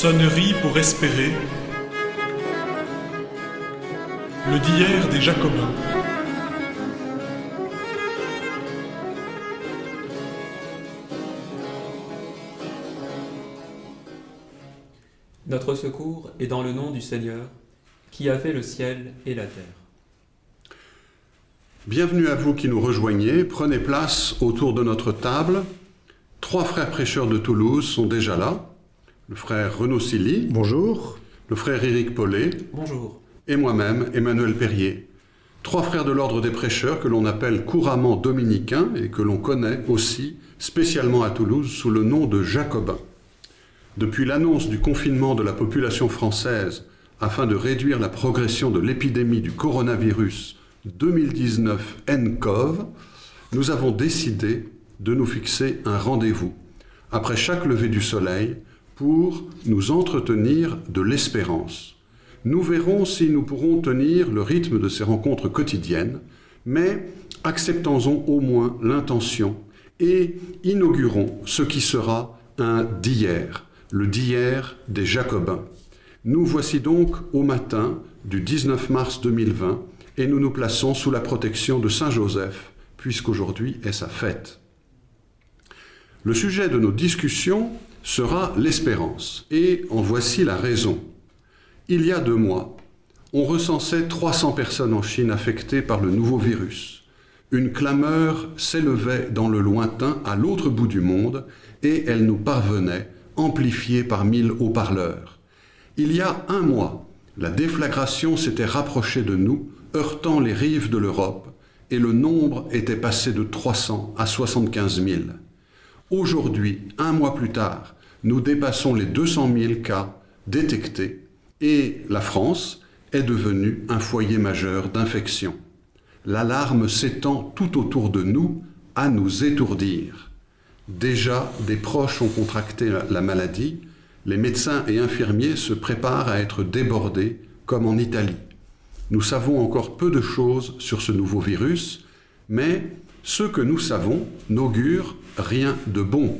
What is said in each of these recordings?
Sonnerie pour espérer. Le d'hier des Jacobins. Notre secours est dans le nom du Seigneur, qui a fait le ciel et la terre. Bienvenue à vous qui nous rejoignez. Prenez place autour de notre table. Trois frères prêcheurs de Toulouse sont déjà là. Le frère Renaud Silly. Bonjour. Le frère Éric Paulet. Bonjour. Et moi-même, Emmanuel Perrier. Trois frères de l'ordre des prêcheurs que l'on appelle couramment dominicains et que l'on connaît aussi spécialement à Toulouse sous le nom de jacobins. Depuis l'annonce du confinement de la population française afin de réduire la progression de l'épidémie du coronavirus 2019 nCoV, nous avons décidé de nous fixer un rendez-vous après chaque lever du soleil pour nous entretenir de l'espérance. Nous verrons si nous pourrons tenir le rythme de ces rencontres quotidiennes, mais acceptons-en au moins l'intention et inaugurons ce qui sera un d'hier, le d'hier des Jacobins. Nous voici donc au matin du 19 mars 2020 et nous nous plaçons sous la protection de Saint Joseph, puisqu'aujourd'hui est sa fête. Le sujet de nos discussions sera l'espérance, et en voici la raison. Il y a deux mois, on recensait 300 personnes en Chine affectées par le nouveau virus. Une clameur s'élevait dans le lointain à l'autre bout du monde, et elle nous parvenait, amplifiée par mille haut-parleurs. Il y a un mois, la déflagration s'était rapprochée de nous, heurtant les rives de l'Europe, et le nombre était passé de 300 à 75 000. Aujourd'hui, un mois plus tard, nous dépassons les 200 000 cas détectés et la France est devenue un foyer majeur d'infection. L'alarme s'étend tout autour de nous à nous étourdir. Déjà, des proches ont contracté la maladie, les médecins et infirmiers se préparent à être débordés, comme en Italie. Nous savons encore peu de choses sur ce nouveau virus, mais ce que nous savons n'augure rien de bon.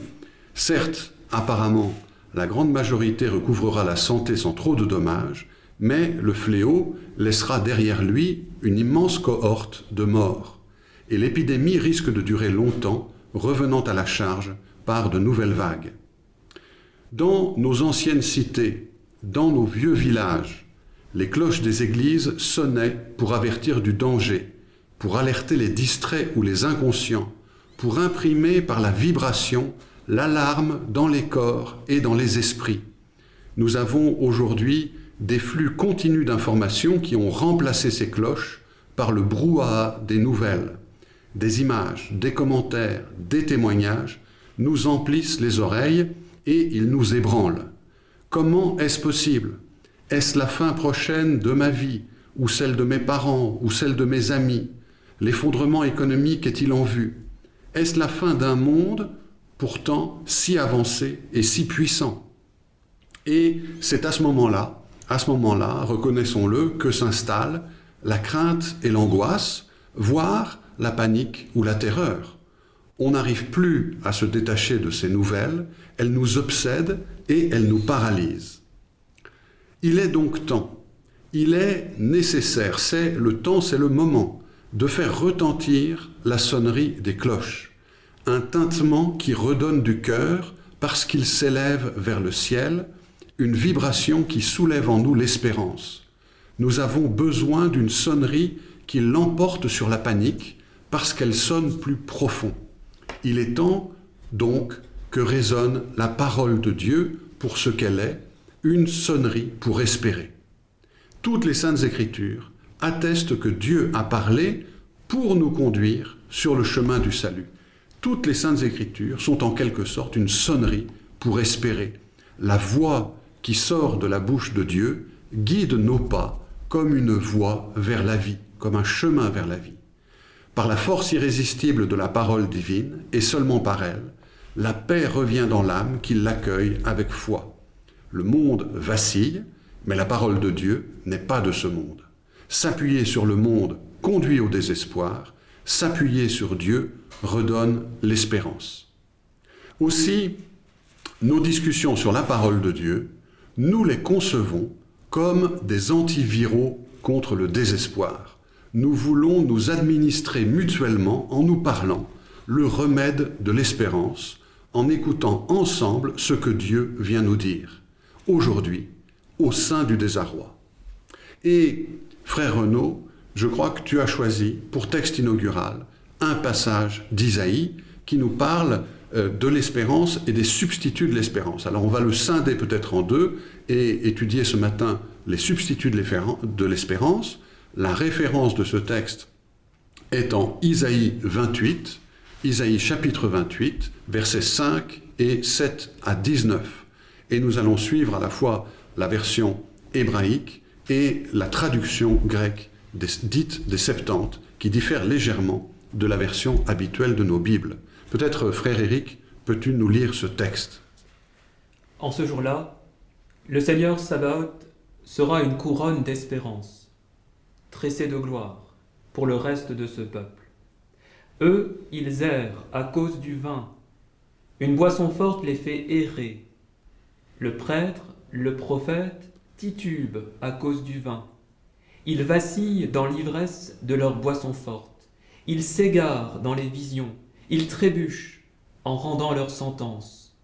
Certes, apparemment, la grande majorité recouvrera la santé sans trop de dommages, mais le fléau laissera derrière lui une immense cohorte de morts. Et l'épidémie risque de durer longtemps, revenant à la charge par de nouvelles vagues. Dans nos anciennes cités, dans nos vieux villages, les cloches des églises sonnaient pour avertir du danger, pour alerter les distraits ou les inconscients, pour imprimer par la vibration l'alarme dans les corps et dans les esprits. Nous avons aujourd'hui des flux continus d'informations qui ont remplacé ces cloches par le brouhaha des nouvelles. Des images, des commentaires, des témoignages nous emplissent les oreilles et ils nous ébranlent. Comment est-ce possible? Est-ce la fin prochaine de ma vie, ou celle de mes parents, ou celle de mes amis? L'effondrement économique est-il en vue? Est-ce la fin d'un monde pourtant si avancé et si puissant? Et c'est à ce moment-là, à ce moment-là, reconnaissons-le, que s'installe la crainte et l'angoisse, voire la panique ou la terreur. On n'arrive plus à se détacher de ces nouvelles, elles nous obsèdent et elles nous paralysent. Il est donc temps, il est nécessaire, c'est le temps, c'est le moment de faire retentir la sonnerie des cloches, un tintement qui redonne du cœur parce qu'il s'élève vers le ciel, une vibration qui soulève en nous l'espérance. Nous avons besoin d'une sonnerie qui l'emporte sur la panique parce qu'elle sonne plus profond. Il est temps donc que résonne la parole de Dieu pour ce qu'elle est, une sonnerie pour espérer. Toutes les saintes écritures atteste que Dieu a parlé pour nous conduire sur le chemin du salut. Toutes les saintes écritures sont en quelque sorte une sonnerie pour espérer. La voix qui sort de la bouche de Dieu guide nos pas comme une voie vers la vie, comme un chemin vers la vie. Par la force irrésistible de la parole divine, et seulement par elle, la paix revient dans l'âme qui l'accueille avec foi. Le monde vacille, mais la parole de Dieu n'est pas de ce monde. S'appuyer sur le monde conduit au désespoir, s'appuyer sur Dieu redonne l'espérance. Aussi, nos discussions sur la parole de Dieu nous les concevons comme des antiviraux contre le désespoir. Nous voulons nous administrer mutuellement en nous parlant le remède de l'espérance, en écoutant ensemble ce que Dieu vient nous dire, aujourd'hui, au sein du désarroi. Et, frère Renaud, je crois que tu as choisi pour texte inaugural un passage d'Isaïe qui nous parle euh, de l'espérance et des substituts de l'espérance. Alors on va le scinder peut-être en deux et étudier ce matin les substituts de l'espérance. La référence de ce texte est en Isaïe 28, Isaïe chapitre 28, versets 5 et 7 à 19. Et nous allons suivre à la fois la version hébraïque et la traduction grecque dite des Septante, qui diffère légèrement de la version habituelle de nos Bibles. Peut-être, frère Éric, peux-tu nous lire ce texte? En ce jour-là, le Seigneur Sabaoth sera une couronne d'espérance, tressée de gloire pour le reste de ce peuple. Eux, ils errent à cause du vin. Une boisson forte les fait errer. Le prêtre, le prophète, titubent à cause du vin. Ils vacillent dans l'ivresse de leur boisson forte. Ils s'égarent dans les visions. Ils trébuchent en rendant leur sentence.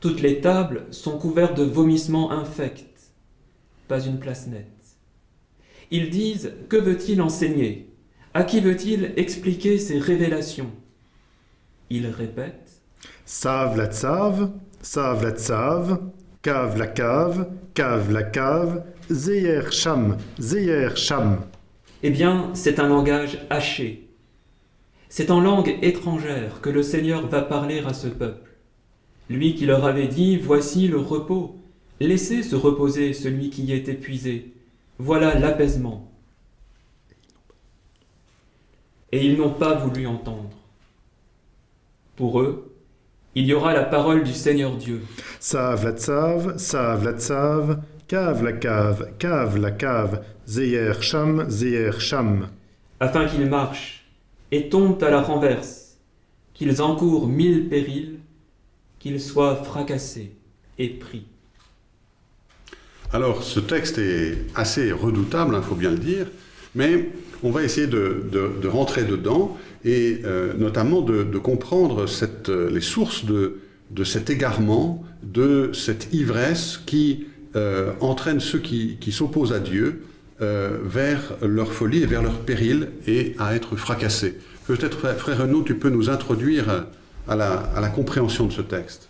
Toutes les tables sont couvertes de vomissements infects. Pas une place nette. Ils disent Que veut-il enseigner? À qui veut-il expliquer ces révélations? Il répète Save la tsave, save la tsave, cave la cave, cave la cave, zeyer cham, zeyer cham. Eh bien, c'est un langage haché. C'est en langue étrangère que le Seigneur va parler à ce peuple. Lui qui leur avait dit Voici le repos, laissez se reposer celui qui est épuisé. Voilà l'apaisement et ils n'ont pas voulu entendre. Pour eux, il y aura la parole du Seigneur Dieu. Save la tsave, save la tsave, cave la cave, cave la cave, zeyer cham, zeyer cham. Afin qu'ils marchent et tombent à la renverse, qu'ils encourent mille périls, qu'ils soient fracassés et pris. Alors, ce texte est assez redoutable, il hein, faut bien le dire, mais on va essayer de, rentrer dedans et euh, notamment de, comprendre euh, les sources de, cet égarement, de cette ivresse qui euh, entraîne ceux qui, s'opposent à Dieu vers leur folie et vers leur péril et à être fracassés. Peut-être, frère Renaud, tu peux nous introduire à la, à la compréhension de ce texte.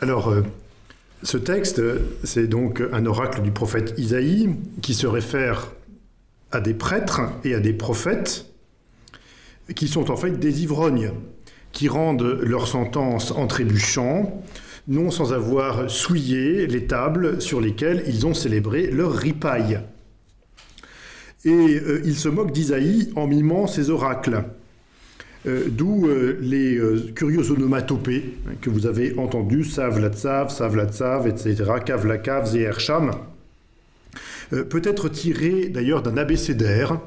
Alors, ce texte, c'est donc un oracle du prophète Isaïe qui se réfère à des prêtres et à des prophètes qui sont en fait des ivrognes, qui rendent leur sentence en trébuchant, non sans avoir souillé les tables sur lesquelles ils ont célébré leur ripaille. Et euh, ils se moquent d'Isaïe en mimant ses oracles. Euh, d'où euh, les curieux onomatopées hein, que vous avez entendus, sav la tsav, sav la tsav, etc., kav la kav, zéher euh, peut être tiré d'ailleurs d'un abécédaire,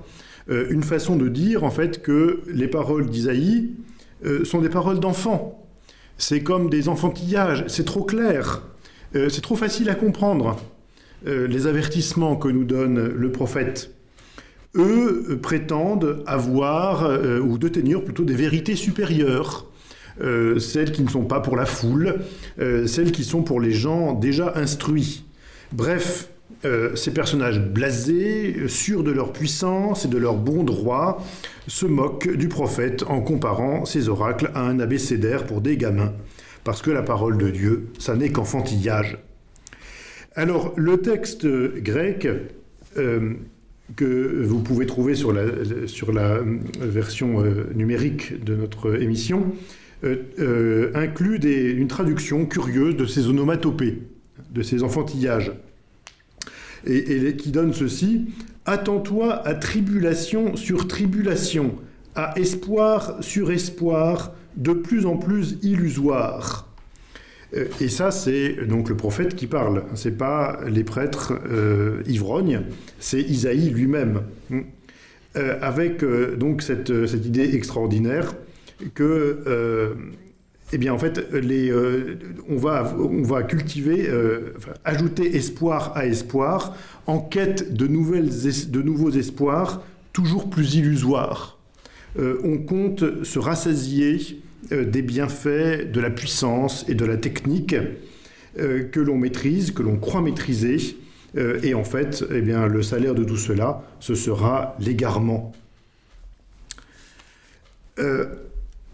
une façon de dire en fait que les paroles d'Isaïe euh, sont des paroles d'enfants. C'est comme des enfantillages, c'est trop clair, c'est trop facile à comprendre. les avertissements que nous donne le prophète, eux prétendent avoir ou de tenir plutôt des vérités supérieures. celles qui ne sont pas pour la foule, celles qui sont pour les gens déjà instruits. Bref, euh, ces personnages blasés, sûrs de leur puissance et de leur bon droit, se moquent du prophète en comparant ces oracles à un abécédaire pour des gamins, parce que la parole de Dieu, ça n'est qu'enfantillage. Alors, le texte grec euh, que vous pouvez trouver sur la, la version euh, numérique de notre émission inclut une traduction curieuse de ces onomatopées, de ces enfantillages et, qui donne ceci Attends-toi à tribulation sur tribulation, à espoir sur espoir, de plus en plus illusoire. Euh, et ça, c'est donc le prophète qui parle. C'est pas les prêtres euh, ivrognes, c'est Isaïe lui-même. Euh, avec donc cette, cette, idée extraordinaire que eh bien, en fait, euh, on, va, cultiver, euh, ajouter espoir à espoir, en quête de, nouveaux espoirs, toujours plus illusoires. Euh, on compte se rassasier des bienfaits de la puissance et de la technique que l'on maîtrise, que l'on croit maîtriser, et en fait, eh bien, le salaire de tout cela, ce sera l'égarement.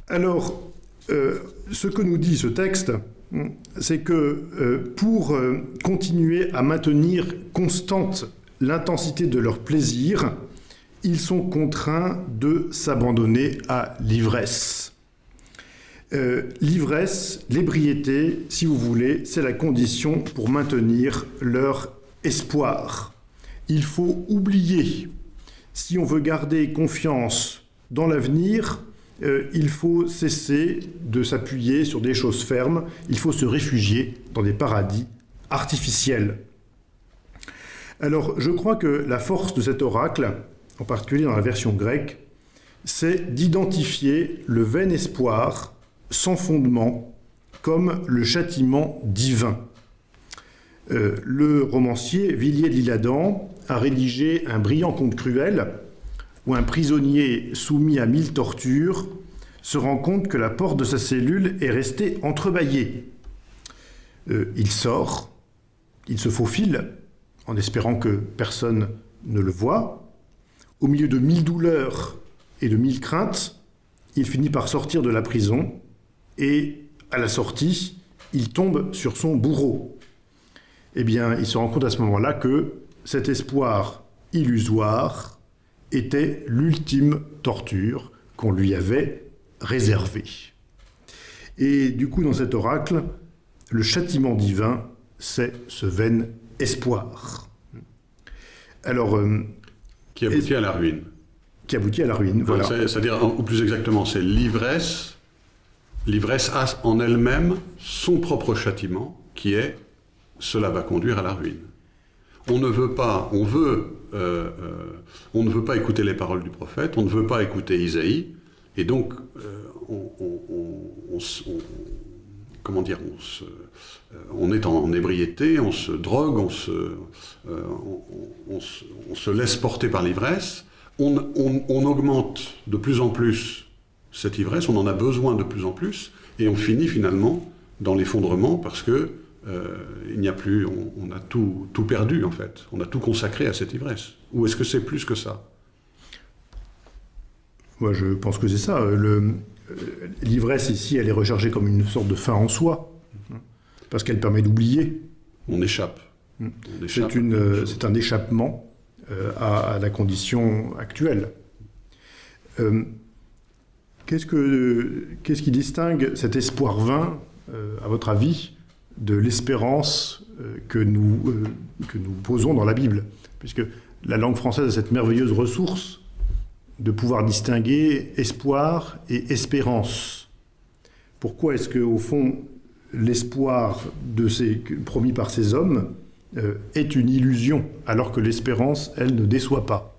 alors, ce que nous dit ce texte, c'est que euh, pour euh, continuer à maintenir constante l'intensité de leur plaisir, ils sont contraints de s'abandonner à l'ivresse. l'ivresse, l'ébriété, si vous voulez, c'est la condition pour maintenir leur espoir. Il faut oublier, si on veut garder confiance dans l'avenir, euh, il faut cesser de s'appuyer sur des choses fermes, il faut se réfugier dans des paradis artificiels. Alors je crois que la force de cet oracle, en particulier dans la version grecque, c'est d'identifier le vain espoir sans fondement comme le châtiment divin. Euh, le romancier Villiers de l'Isle-Adam a rédigé un brillant conte cruel où un prisonnier soumis à mille tortures se rend compte que la porte de sa cellule est restée entrebâillée. Euh, il sort, il se faufile, en espérant que personne ne le voie. Au milieu de mille douleurs et de mille craintes, il finit par sortir de la prison et, à la sortie, il tombe sur son bourreau. Eh bien, il se rend compte à ce moment-là que cet espoir illusoire était l'ultime torture qu'on lui avait réservée. Et du coup, dans cet oracle, le châtiment divin, c'est ce vain espoir. Alors, euh, qui aboutit à la ruine. Qui aboutit à la ruine, voilà. C'est-à-dire, ou plus exactement, c'est l'ivresse. L'ivresse a en elle-même son propre châtiment, qui est cela va conduire à la ruine. On ne veut pas, on veut euh, euh, on ne veut pas écouter les paroles du prophète, on ne veut pas écouter Isaïe, et donc euh, on, comment dire, on, est en, ébriété, on se drogue, on se, laisse porter par l'ivresse, on, augmente de plus en plus cette ivresse, on en a besoin de plus en plus, et on finit finalement dans l'effondrement parce que il n'y a plus, on, a tout, tout, perdu en fait. On a tout consacré à cette ivresse. Ou est-ce que c'est plus que ça? Moi, je pense que c'est ça. Euh, l'ivresse ici, elle est rechargée comme une sorte de fin en soi, parce qu'elle permet d'oublier. On échappe. Mm. C'est un échappement euh, à, la condition actuelle. Qu'est-ce qui distingue cet espoir vain, à votre avis, de l'espérance euh, que, nous, euh, que nous posons dans la Bible. Puisque la langue française a cette merveilleuse ressource de pouvoir distinguer espoir et espérance. Pourquoi est-ce que, au fond, l'espoir promis par ces hommes euh, est une illusion, alors que l'espérance, elle, ne déçoit pas?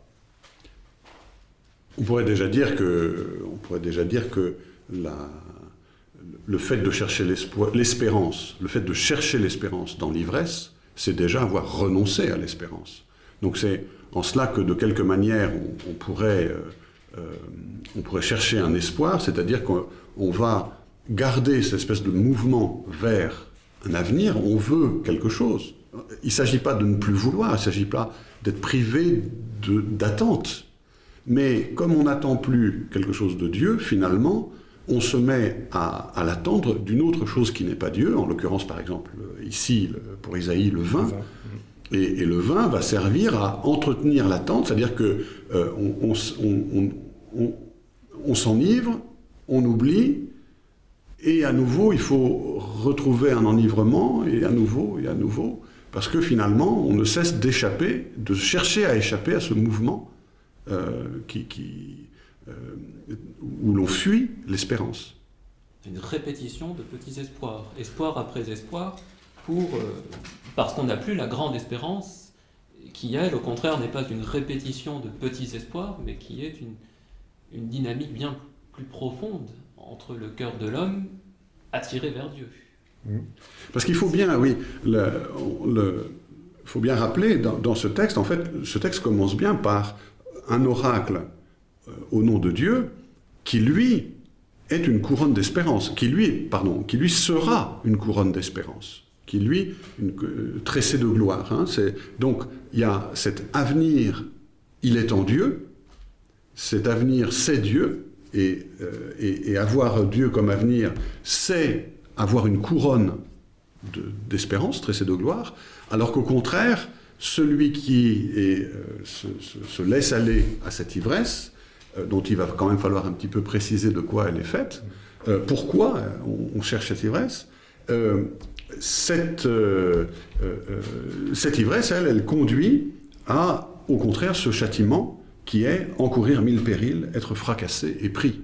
On pourrait déjà dire que, on pourrait déjà dire que la, le fait de chercher l'espérance, le fait de chercher l'espérance dans l'ivresse, c'est déjà avoir renoncé à l'espérance. Donc c'est en cela que de quelque manière on, pourrait, euh, euh, on pourrait chercher un espoir, c'est-à-dire qu'on va garder cette espèce de mouvement vers un avenir, on veut quelque chose. Il ne s'agit pas de ne plus vouloir, il ne s'agit pas d'être privé d'attente. Mais comme on n'attend plus quelque chose de Dieu, finalement, on se met à, l'attendre d'une autre chose qui n'est pas Dieu, en l'occurrence par exemple ici pour Isaïe le vin. Et, le vin va servir à entretenir l'attente, c'est-à-dire que euh, on, s'enivre, on oublie, et à nouveau il faut retrouver un enivrement, et à nouveau, et à nouveau, parce que finalement on ne cesse d'échapper, de chercher à échapper à ce mouvement euh, qui, euh, où l'on fuit l'espérance. Une répétition de petits espoirs, espoir après espoir, pour, euh, parce qu'on n'a plus la grande espérance, qui elle, au contraire, n'est pas une répétition de petits espoirs, mais qui est une, une dynamique bien plus profonde entre le cœur de l'homme attiré vers Dieu. Parce qu'il faut bien, oui, le, le- faut bien rappeler dans, dans ce texte, en fait, ce texte commence bien par un oracle euh, au nom de Dieu qui, lui, est une couronne d'espérance, qui lui, pardon, qui lui sera une couronne d'espérance, qui lui, une euh, tressée de gloire. hein. Donc, il y a cet avenir, il est en Dieu, cet avenir, c'est Dieu, et, euh, et- avoir Dieu comme avenir, c'est avoir une couronne de- d'espérance, tressée de gloire, alors qu'au contraire, celui qui euh, se, se- se laisse aller à cette ivresse, euh, dont il va quand même falloir un petit peu préciser de quoi elle est faite, euh, pourquoi euh, on, cherche cette ivresse, euh, cette, euh, euh, euh, ivresse, elle, elle conduit à, au contraire, ce châtiment qui est encourir mille périls, être fracassé et pris.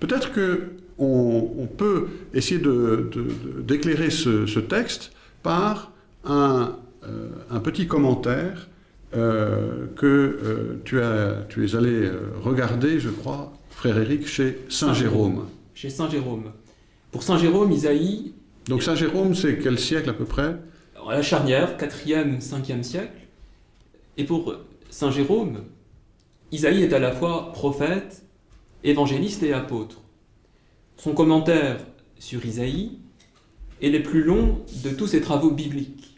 Peut-être que on, peut essayer de- de- de- d'éclairer ce, ce texte par un, euh, un petit commentaire euh, que euh, tu, as, tu es allé euh, regarder, je crois, frère Éric, chez Saint Saint Jérôme. Chez Saint Jérôme. Pour Saint Jérôme, Isaïe, Donc Saint Jérôme, c'est quel siècle à peu près? La charnière, 4e, 5e siècle. Et pour Saint Jérôme, Isaïe est à la fois prophète, évangéliste et apôtre. Son commentaire sur Isaïe est les plus longs de tous ses travaux bibliques.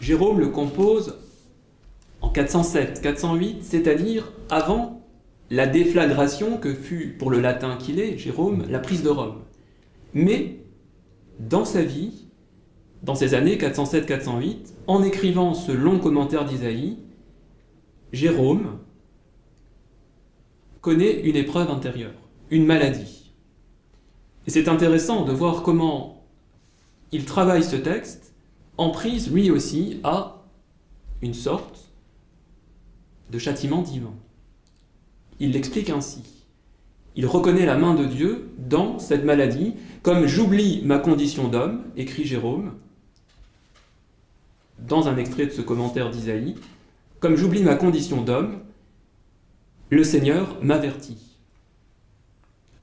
Jérôme le compose en 407-408, c'est-à-dire avant la déflagration que fut, pour le latin qu'il est, Jérôme, la prise de Rome. Mais, dans sa vie, dans ces années 407-408, en écrivant ce long commentaire d'Isaïe, Jérôme connaît une épreuve intérieure, une maladie. Et c'est intéressant de voir comment il travaille ce texte en prise lui aussi à une sorte de châtiment divin. Il l'explique ainsi. Il reconnaît la main de Dieu dans cette maladie, comme j'oublie ma condition d'homme, écrit Jérôme, dans un extrait de ce commentaire d'Isaïe, comme j'oublie ma condition d'homme, le Seigneur m'avertit.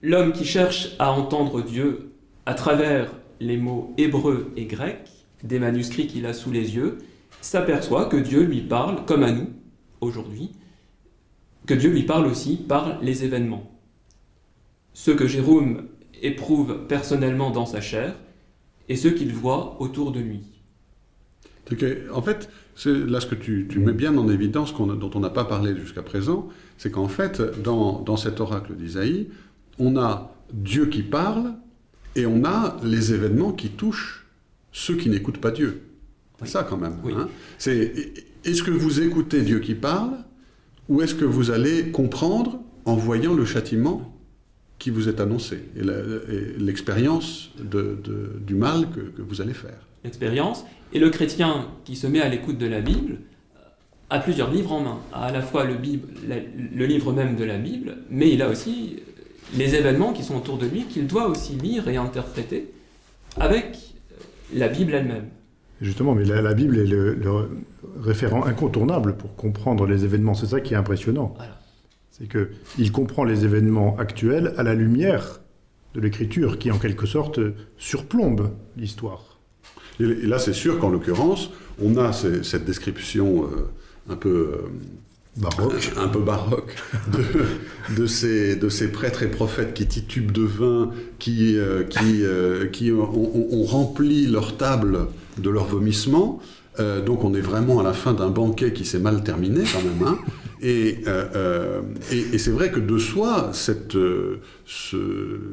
L'homme qui cherche à entendre Dieu à travers les mots hébreux et grecs, des manuscrits qu'il a sous les yeux, s'aperçoit que Dieu lui parle, comme à nous, aujourd'hui, que Dieu lui parle aussi par les événements. Ce que Jérôme éprouve personnellement dans sa chair et ce qu'il voit autour de lui. Que, en fait, c'est là ce que tu, tu mets bien en évidence, dont on n'a pas parlé jusqu'à présent, c'est qu'en fait, dans, dans cet oracle d'Isaïe, on a Dieu qui parle et on a les événements qui touchent ceux qui n'écoutent pas Dieu. C'est Oui. ça quand même. Oui. hein. C'est, est-ce que vous écoutez Dieu qui parle ou est-ce que vous allez comprendre en voyant le châtiment qui vous est annoncé et l'expérience de- de- du mal que- que vous allez faire? L'expérience, et le chrétien qui se met à l'écoute de la Bible euh, a plusieurs livres en main, a à la fois le, Bible, la- le livre même de la Bible, mais il a aussi euh, les événements qui sont autour de lui qu'il doit aussi lire et interpréter avec euh, la Bible elle-même. Justement, mais la, la Bible est le, le référent incontournable pour comprendre les événements. C'est ça qui est impressionnant. Voilà. C'est qu'il comprend les événements actuels à la lumière de l'écriture qui, en quelque sorte, surplombe l'histoire. Et là, c'est sûr qu'en l'occurrence, on a ces- cette description euh, un peu euh, Baroque. un peu baroque de, de ces, de ces prêtres et prophètes qui titubent de vin, qui, euh, qui, euh, qui ont, ont- ont rempli leur table de leur vomissement. Euh, donc on est vraiment à la fin d'un banquet qui s'est mal terminé quand même. hein. Et, euh, euh, et, et c'est vrai que de soi, cette, ce,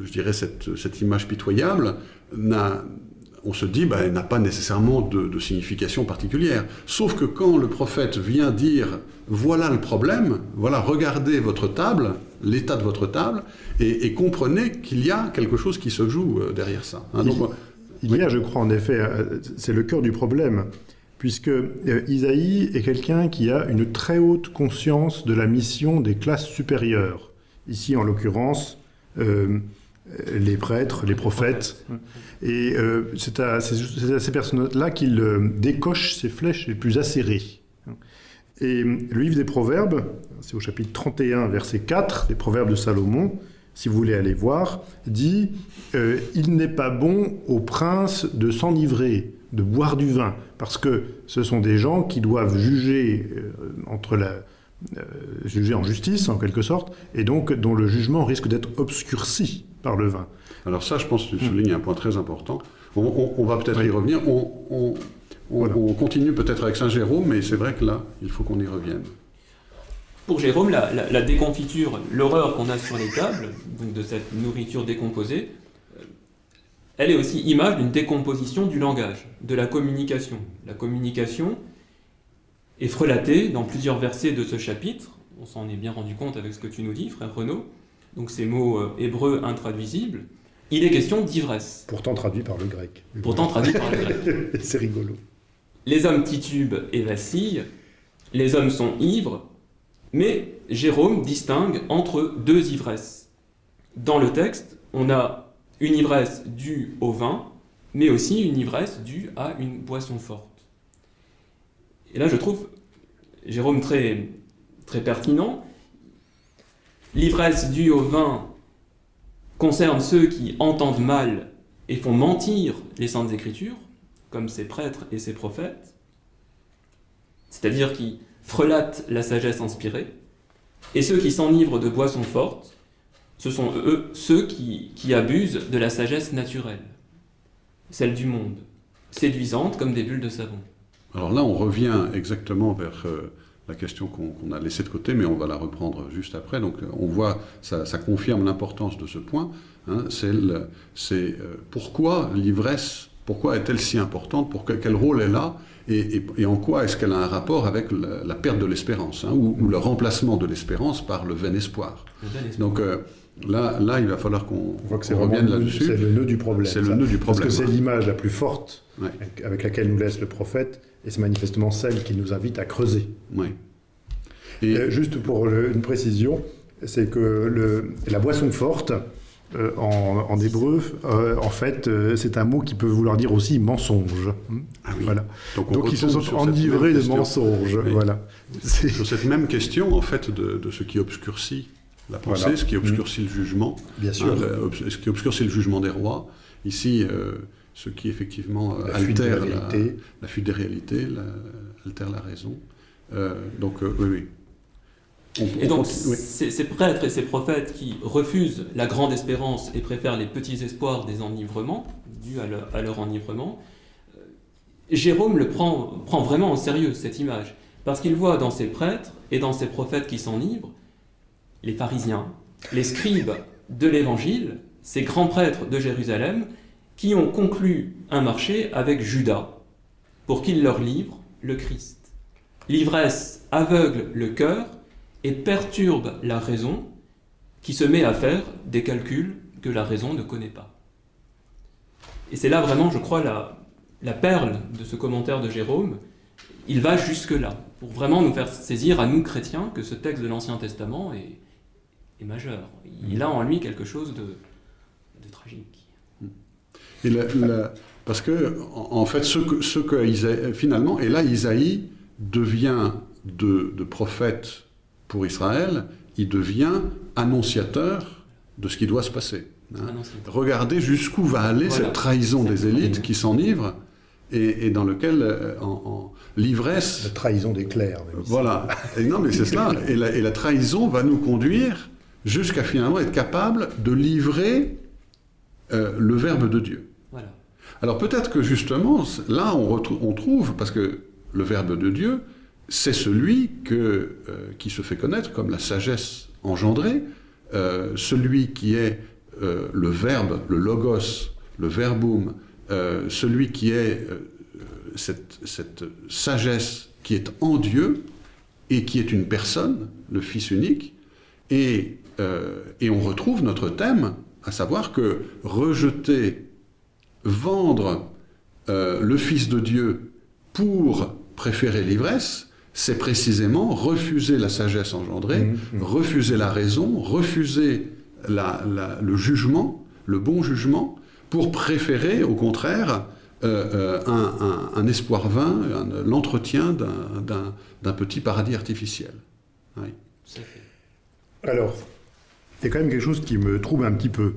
je dirais cette, cette image pitoyable on se dit, bah, elle n'a pas nécessairement de, de signification particulière. Sauf que quand le prophète vient dire, voilà le problème, voilà, regardez votre table, l'état de votre table, et, et comprenez qu'il y a quelque chose qui se joue derrière ça. Hein, donc, Il y a, je crois, en effet, c'est le cœur du problème, puisque euh, Isaïe est quelqu'un qui a une très haute conscience de la mission des classes supérieures. Ici, en l'occurrence, euh, les prêtres, les prophètes. Et euh, c'est à, ces personnes-là qu'il décoche ses flèches les plus acérées. Et le livre des Proverbes, c'est au chapitre 31, verset 4, des Proverbes de Salomon, si vous voulez aller voir, dit Il n'est pas bon au prince de s'enivrer, de boire du vin, parce que ce sont des gens qui doivent juger euh, entre la, euh, juger en justice, en quelque sorte, et donc dont le jugement risque d'être obscurci par le vin. Alors ça, je pense que tu soulignes un point très important. On, va peut-être y revenir. On, on continue peut-être avec Saint Jérôme, mais c'est vrai que là, il faut qu'on y revienne. Pour Jérôme, la, déconfiture, l'horreur qu'on a sur les tables, donc de cette nourriture décomposée, elle est aussi image d'une décomposition du langage, de la communication. La communication est frelatée dans plusieurs versets de ce chapitre. On s'en est bien rendu compte avec ce que tu nous dis, frère Renaud. Donc ces mots euh, hébreux intraduisibles. Il est question d'ivresse. Pourtant traduit par le grec. Pourtant traduit par le grec. C'est rigolo. Les hommes titubent et vacillent. Les hommes sont ivres mais Jérôme distingue entre deux ivresses. Dans le texte, on a une ivresse due au vin, mais aussi une ivresse due à une boisson forte. Et là, je trouve Jérôme très, pertinent. L'ivresse due au vin concerne ceux qui entendent mal et font mentir les saintes écritures, comme ces prêtres et ces prophètes, c'est-à-dire qui frelatent la sagesse inspirée, et ceux qui s'enivrent de boissons fortes, ce sont eux ceux qui, abusent de la sagesse naturelle, celle du monde, séduisante comme des bulles de savon. Alors là, on revient exactement vers euh, la question qu'on a laissée de côté, mais on va la reprendre juste après. Donc euh, on voit, ça, confirme l'importance de ce point. Hein, c'est euh, pourquoi l'ivresse, pourquoi est-elle si importante, pour quel rôle elle a et, en quoi est-ce qu'elle a un rapport avec la, perte de l'espérance, hein, ou, le remplacement de l'espérance par le vain espoir. Donc euh, là, là, il va falloir qu'on revienne là-dessus. C'est le nœud du problème. C'est le nœud du problème. Parce que c'est l'image la plus forte avec laquelle nous laisse le prophète, et c'est manifestement celle qui nous invite à creuser. Et... Euh, juste pour une précision, c'est que le, la boisson forte, euh, en, hébreu, euh, en fait, euh, c'est un mot qui peut vouloir dire aussi mensonge. Ah voilà. Donc, ils se sont enivrés de mensonges. Voilà. Sur cette même question, en fait, de, ce qui obscurcit la pensée, ce qui obscurcit le jugement. Bien sûr. Hein, ce qui obscurcit le jugement des rois. Ici, ce qui effectivement altère la, fuite des réalités, altère la raison. donc, oui, oui et donc, ces, prêtres et ces prophètes qui refusent la grande espérance et préfèrent les petits espoirs des enivrements, dus à leur, enivrement, euh, Jérôme le prend, prend vraiment en sérieux, cette image, parce qu'il voit dans ces prêtres et dans ces prophètes qui s'enivrent, les pharisiens, les scribes de l'Évangile, ces grands prêtres de Jérusalem, qui ont conclu un marché avec Judas, pour qu'il leur livre le Christ. L'ivresse aveugle le cœur, et perturbe la raison qui se met à faire des calculs que la raison ne connaît pas. Et c'est là vraiment, je crois, la, la perle de ce commentaire de Jérôme. Il va jusque-là, pour vraiment nous faire saisir à nous chrétiens que ce texte de l'Ancien Testament est, est, majeur. Il a en lui quelque chose de, de tragique. Et parce que, en fait, ce que, ce que finalement, et là, Isaïe devient de, de prophète pour Israël, il devient annonciateur de ce qui doit se passer. Hein. Regardez jusqu'où va aller cette trahison des élites qui s'enivrent et, dans lequel euh, en, l'ivresse... La trahison des clercs. Voilà. Et non, mais c'est cela. Et la, trahison va nous conduire jusqu'à finalement être capable de livrer euh, le Verbe de Dieu. Alors peut-être que justement, là, on, on trouve, parce que le Verbe de Dieu, c'est celui que, euh, qui se fait connaître comme la sagesse engendrée, euh, celui qui est le verbe, le logos, le verbum, celui qui est cette, cette, sagesse qui est en Dieu et qui est une personne, le Fils unique, et, et on retrouve notre thème, à savoir que rejeter, vendre le Fils de Dieu pour préférer l'ivresse, c'est précisément refuser la sagesse engendrée, mmh, mmh. refuser la raison, refuser le jugement, le bon jugement, pour préférer, au contraire, euh, euh, un, espoir vain, l'entretien d'un petit paradis artificiel. Alors, il y a quand même quelque chose qui me trouble un petit peu.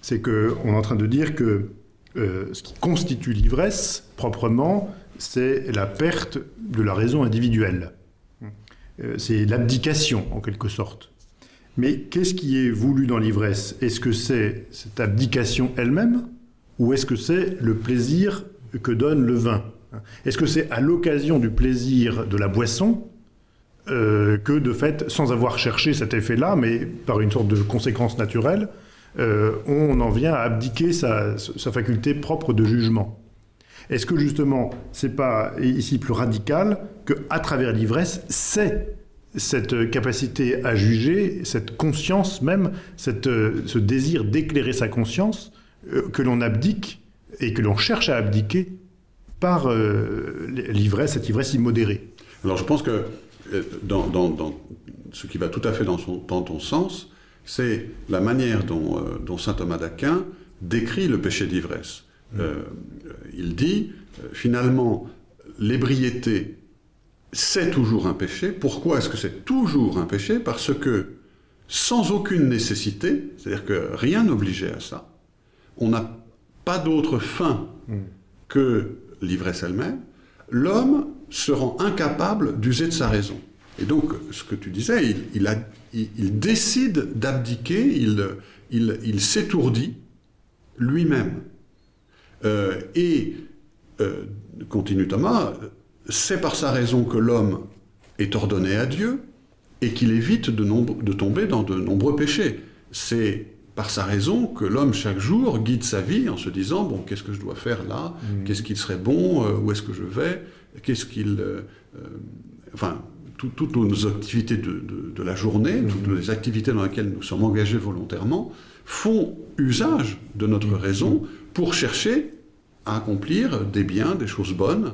C'est qu'on est en train de dire que euh, ce qui constitue l'ivresse, proprement, c'est la perte de la raison individuelle. Euh, c'est l'abdication, en quelque sorte. Mais qu'est-ce qui est voulu dans l'ivresse? Est-ce que c'est cette abdication elle-même? Ou est-ce que c'est le plaisir que donne le vin? Est-ce que c'est à l'occasion du plaisir de la boisson? Euh, que de fait, sans avoir cherché cet effet-là, mais par une sorte de conséquence naturelle, euh, on en vient à abdiquer sa, faculté propre de jugement Est-ce que justement, c'est pas ici plus radical que à travers l'ivresse, c'est cette capacité à juger, cette conscience même, cette, ce désir d'éclairer sa conscience euh, que l'on abdique et que l'on cherche à abdiquer par l'ivresse, cette ivresse immodérée? Alors je pense que euh, dans, ce qui va tout à fait dans, son, ton sens, c'est la manière dont, euh, saint Thomas d'Aquin décrit le péché d'ivresse. Mm. Euh, il dit, finalement, l'ébriété, c'est toujours un péché. Pourquoi est-ce que c'est toujours un péché? Parce que, sans aucune nécessité, c'est-à-dire que rien n'obligeait à ça, on n'a pas d'autre fin mm. que l'ivresse elle-même, l'homme se rend incapable d'user de sa raison. Et donc, ce que tu disais, il, décide d'abdiquer, il, s'étourdit lui-même. Euh, et, euh, continue Thomas, c'est par sa raison que l'homme est ordonné à Dieu et qu'il évite de, de, tomber dans de nombreux péchés. C'est par sa raison que l'homme chaque jour guide sa vie en se disant bon qu'est-ce que je dois faire là? Mmh. qu'est-ce qu'il serait bon? Euh, où est-ce que je vais? Qu'est-ce qu'il euh, euh, enfin toutes nos activités de, la journée mmh. toutes les activités dans lesquelles nous sommes engagés volontairement font usage de notre mmh. raison pour chercher à accomplir des biens des choses bonnes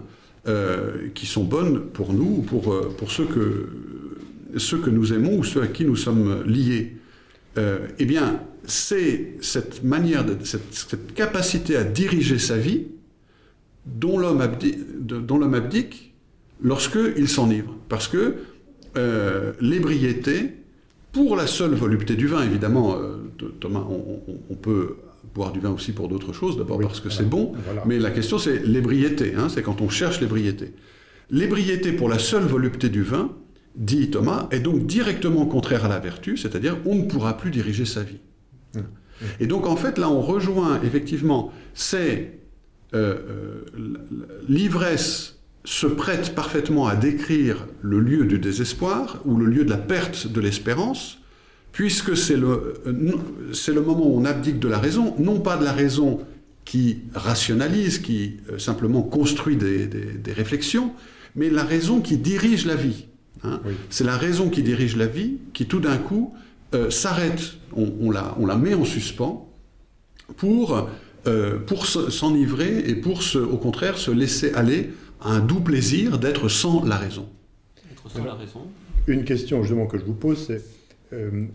qui sont bonnes pour nous pour pour ceux que ceux que nous aimons ou ceux à qui nous sommes liés eh bien c'est cette manière, de, cette, capacité à diriger sa vie dont l'homme abdique, lorsqu'il s'enivre. Parce que euh, l'ébriété, pour la seule volupté du vin, évidemment, euh, Thomas, on, peut boire du vin aussi pour d'autres choses, d'abord parce que c'est bon, mais la question c'est l'ébriété, hein, c'est quand on cherche l'ébriété. L'ébriété pour la seule volupté du vin, dit Thomas, est donc directement contraire à la vertu, c'est-à-dire on ne pourra plus diriger sa vie. Et donc en fait, là, on rejoint effectivement, c'est euh, euh, l'ivresse se prête parfaitement à décrire le lieu du désespoir ou le lieu de la perte de l'espérance, puisque c'est le, c'est le moment où on abdique de la raison, non pas de la raison qui rationalise, qui euh, simplement construit des, réflexions, mais la raison qui dirige la vie. Hein. C'est la raison qui dirige la vie qui tout d'un coup euh, s'arrête, on, la, on, la, met en suspens pour, euh, pour s'enivrer et pour, se, au contraire, se laisser aller à un doux plaisir d'être sans la raison. Être sans la raison. Une question justement que je vous pose, c'est euh,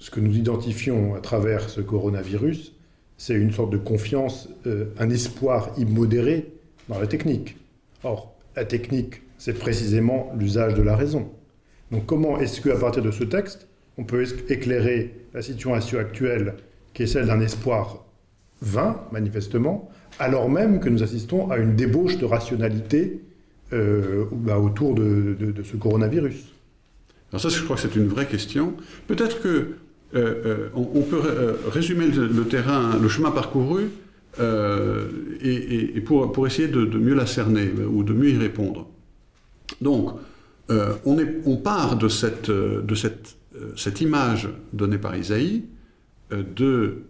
ce que nous identifions à travers ce coronavirus, c'est une sorte de confiance, un espoir immodéré dans la technique. Or, la technique, c'est précisément l'usage de la raison. Donc comment est-ce qu'à partir de ce texte, on peut éclairer la situation actuelle, qui est celle d'un espoir vain, manifestement, alors même que nous assistons à une débauche de rationalité euh, bah, autour de, ce coronavirus? Alors ça, je crois que c'est une vraie question. Peut-être que euh, euh, on, peut résumer le, terrain, le chemin parcouru, et, pour, pour, essayer de, mieux la cerner ou de mieux y répondre. Donc, on, est, on, part de cette, de cette euh, cette image donnée par Isaïe euh, de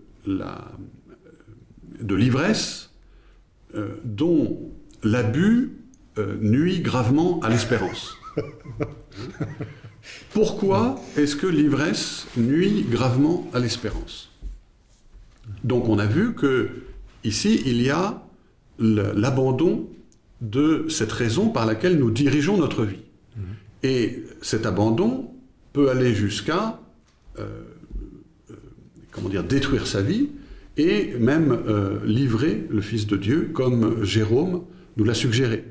l'ivresse euh, dont l'abus nuit gravement à l'espérance. Pourquoi est-ce que l'ivresse nuit gravement à l'espérance? Donc on a vu que ici il y a l'abandon de cette raison par laquelle nous dirigeons notre vie. Mmh. Et cet abandon peut aller jusqu'à euh, euh, comment dire, détruire sa vie et même euh, livrer le Fils de Dieu, comme Jérôme nous l'a suggéré.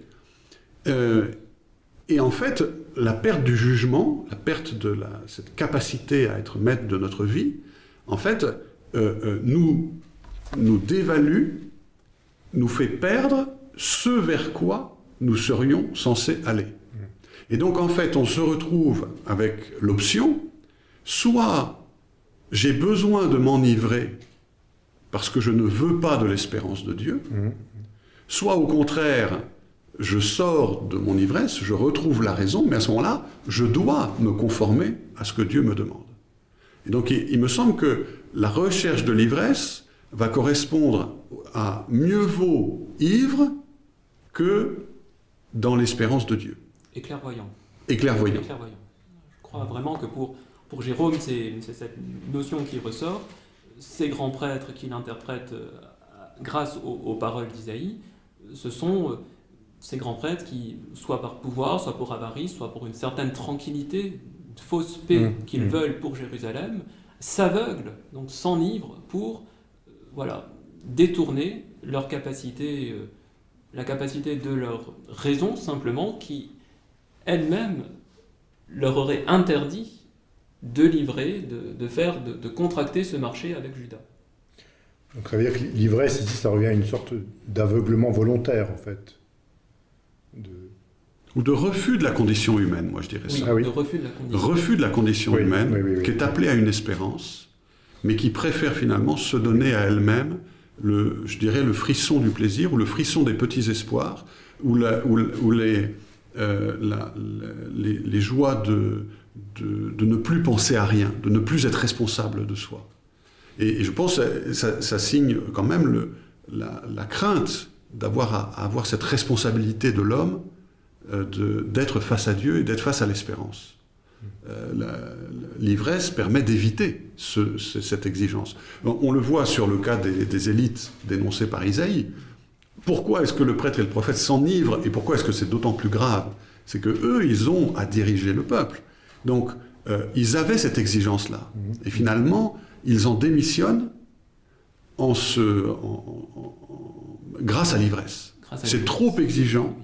Et en fait, la perte du jugement, la perte de la, cette capacité à être maître de notre vie, en fait, euh, euh, nous, nous dévalue, nous fait perdre ce vers quoi nous serions censés aller. Et donc, en fait, on se retrouve avec l'option, soit j'ai besoin de m'enivrer parce que je ne veux pas de l'espérance de Dieu, soit au contraire, je sors de mon ivresse, je retrouve la raison, mais à ce moment-là, je dois me conformer à ce que Dieu me demande. Et donc il, il me semble que la recherche de l'ivresse va correspondre à mieux vaut ivre que dans l'espérance de Dieu. Et clairvoyant. Et clairvoyant. Et clairvoyant. Je crois vraiment que pour, pour Jérôme, c'est cette notion qui ressort. Ces grands prêtres qui l'interprètent euh, grâce aux, aux paroles d'Isaïe, ce sont euh, ces grands prêtres qui, soit par pouvoir, soit pour avarice, soit pour une certaine tranquillité, une fausse paix Mmh, qu'ils mmh. veulent pour Jérusalem, s'aveuglent, donc s'enivrent pour euh, voilà, détourner leur capacité, euh, la capacité de leur raison simplement, qui elle-même leur aurait interdit de livrer, de, de faire, de, de contracter ce marché avec Judas. Donc ça veut dire que l'ivresse, ici, ça revient à une sorte d'aveuglement volontaire, en fait. De... Ou de refus de la condition humaine, moi je dirais Oui, ça. Ah oui. de refus de la condition. Refus de la condition Oui, humaine, oui, oui, oui. qui est appelée à une espérance, mais qui préfère finalement se donner à elle-même le, je dirais, le frisson du plaisir ou le frisson des petits espoirs, ou, la- ou- ou les, euh, la- les, les joies de, de, de ne plus penser à rien, de ne plus être responsable de soi. Et, je pense que ça, ça signe quand même le- la, la crainte d'avoir à, avoir cette responsabilité de l'homme, euh, d'être face à Dieu et d'être face à l'espérance. Euh, L'ivresse permet d'éviter ce- ce- cette exigence. On, on le voit sur le cas des, des élites dénoncées par Isaïe. Pourquoi est-ce que le prêtre et le prophète s'enivrent et pourquoi est-ce que c'est d'autant plus grave? C'est que eux, ils ont à diriger le peuple. Donc, euh, ils avaient cette exigence-là. Et finalement, ils en démissionnent en se, en- grâce à l'ivresse. C'est trop exigeant.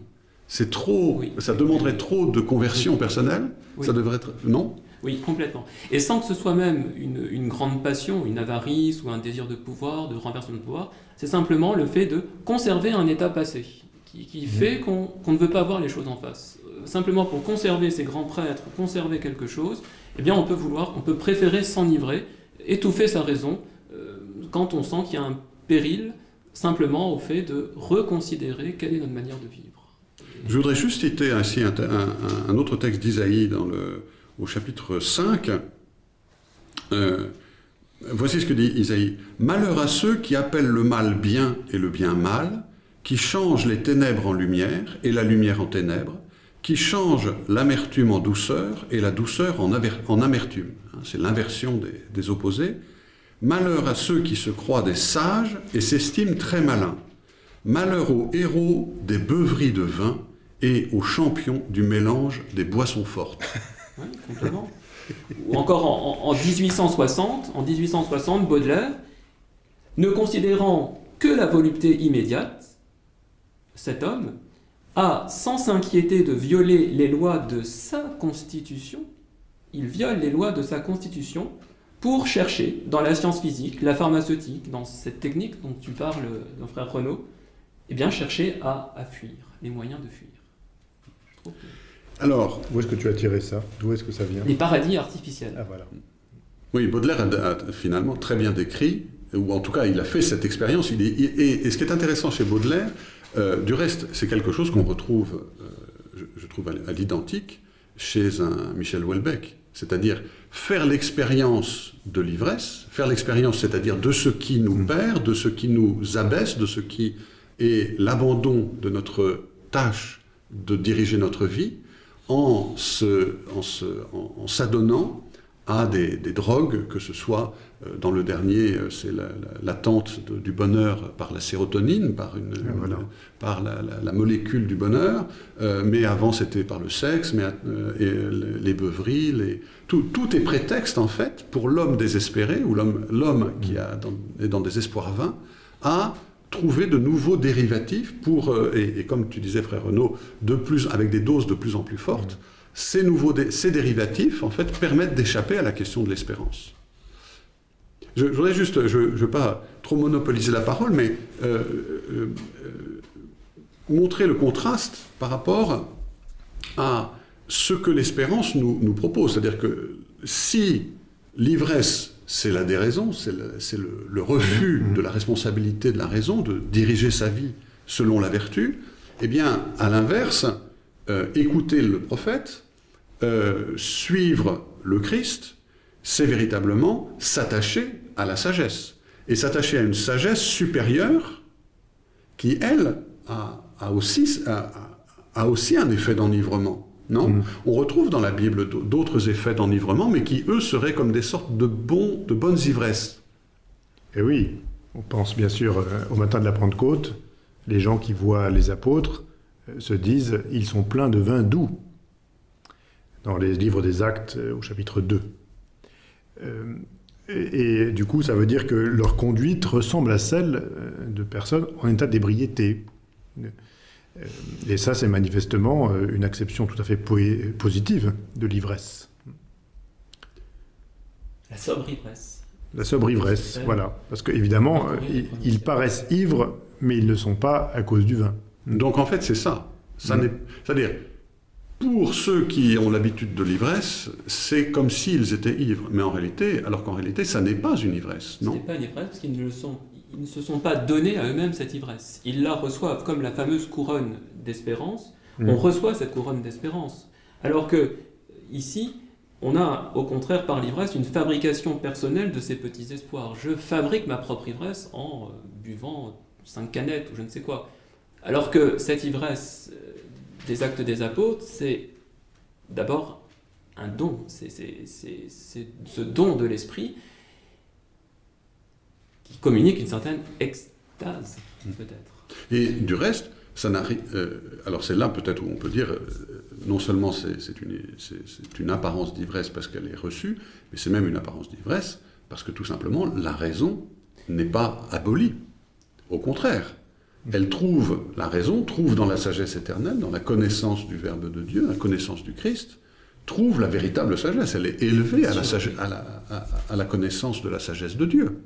C'est trop, Oui. ça demanderait trop de conversion personnelle. Oui. Ça devrait être, non? Oui, complètement. Et sans que ce soit même une, une grande passion, une avarice ou un désir de pouvoir, de renversement de pouvoir, c'est simplement le fait de conserver un état passé, qui, qui fait qu'on qu'on ne veut pas voir les choses en face. Euh, Simplement pour conserver ces grands prêtres, conserver quelque chose, eh bien on peut vouloir, on peut préférer s'enivrer, étouffer sa raison, euh, quand on sent qu'il y a un péril, simplement au fait de reconsidérer quelle est notre manière de vivre. Je voudrais juste citer ainsi un, autre texte d'Isaïe au chapitre 5. Euh, voici ce que dit Isaïe. Malheur à ceux qui appellent le mal bien et le bien mal, qui changent les ténèbres en lumière et la lumière en ténèbres, qui changent l'amertume en douceur et la douceur en amertume. Hein, C'est l'inversion des, des opposés. Malheur à ceux qui se croient des sages et s'estiment très malins. Malheur aux héros des beuveries de vin et aux champions du mélange des boissons fortes. Oui, complètement. Ou encore en, en- en 1860, en 1860, Baudelaire, ne considérant que la volupté immédiate, cet homme a, sans s'inquiéter de violer les lois de sa constitution, il viole les lois de sa constitution pour chercher dans la science physique, la pharmaceutique, dans cette technique dont tu parles, mon frère Renaud, eh bien chercher à fuir, les moyens de fuir. Alors, Où est-ce que tu as tiré ça? D'où est-ce que ça vient? Les paradis artificiels. Ah voilà. oui, Baudelaire a, a finalement très bien décrit, ou en tout cas il a fait cette expérience. Il est- il- et, et ce qui est intéressant chez Baudelaire, euh, du reste, c'est quelque chose qu'on retrouve, euh, je, je trouve, à, à l'identique chez un Michel Houellebecq. C'est-à-dire faire l'expérience de l'ivresse, faire l'expérience, c'est-à-dire de ce qui nous perd, de ce qui nous abaisse, de ce qui est l'abandon de notre tâche de diriger notre vie, en se- en se- en- en s'adonnant à des, des drogues, que ce soit euh, dans le dernier, euh, c'est la- la- l'attente de- du bonheur par la sérotonine, par, une, voilà. une- par la, la- la molécule du bonheur, euh, mais avant c'était par le sexe, mais, euh, et les beuveries, les- tout, tout est prétexte en fait pour l'homme désespéré, ou l'homme l'homme qui a dans- est dans des espoirs vains, à trouver de nouveaux dérivatifs pour, euh, et, comme tu disais frère Renaud, de plus, avec des doses de plus en plus fortes, ces, nouveaux ces dérivatifs en fait permettent d'échapper à la question de l'espérance. Je, voudrais juste, je ne veux pas trop monopoliser la parole, mais euh, euh, montrer le contraste par rapport à ce que l'espérance nous propose. C'est-à-dire que si l'ivresse, c'est la déraison, c'est le, c'est le- le refus de la responsabilité de la raison, de diriger sa vie selon la vertu, eh bien, à l'inverse, euh, écouter le prophète, euh, suivre le Christ, c'est véritablement s'attacher à la sagesse. Et s'attacher à une sagesse supérieure qui, elle, a, a aussi, a aussi un effet d'enivrement. Non Mm. On retrouve dans la Bible d'autres effets d'enivrement, mais qui, eux, seraient comme des sortes de, bons, de bonnes ivresses. Et oui, on pense bien sûr euh, au matin de la Pentecôte, les gens qui voient les apôtres euh, se disent ils sont pleins de vin doux. Dans les livres des Actes euh, au chapitre 2. Euh, et, et du coup, ça veut dire que leur conduite ressemble à celle de personnes en état d'ébriété. Euh, Et ça, c'est manifestement euh, une acception tout à fait positive de l'ivresse. La sobre ivresse. La sobre ivresse, voilà. Parce qu'évidemment, ils, ils paraissent ivres, mais ils ne sont pas à cause du vin. Donc, en fait, c'est ça. ça Mm. n'est- C'est-à-dire, pour ceux qui ont l'habitude de l'ivresse, c'est comme s'ils étaient ivres. Mais en réalité, alors qu'en réalité, ça n'est pas une ivresse, Ce non n'est pas une ivresse parce qu'ils ne, le sont, ils ne se sont pas donnés à eux-mêmes cette ivresse. Ils la reçoivent comme la fameuse couronne d'espérance. Mm. On reçoit cette couronne d'espérance. Alors que ici, on a au contraire par l'ivresse une fabrication personnelle de ces petits espoirs. Je fabrique ma propre ivresse en euh, buvant cinq canettes ou je ne sais quoi. Alors que cette ivresse euh, des actes des apôtres, c'est d'abord un don. C'est- ce don de l'esprit qui communique une certaine extase, peut-être. Et du reste, ça euh, alors c'est là peut-être où on peut dire, euh, non seulement c'est une, une apparence d'ivresse parce qu'elle est reçue, mais c'est même une apparence d'ivresse parce que tout simplement la raison n'est pas abolie. Au contraire, elle trouve, la raison trouve dans la sagesse éternelle, dans la connaissance du Verbe de Dieu, la connaissance du Christ, trouve la véritable sagesse. Elle est élevée à la, à la connaissance de la sagesse de Dieu.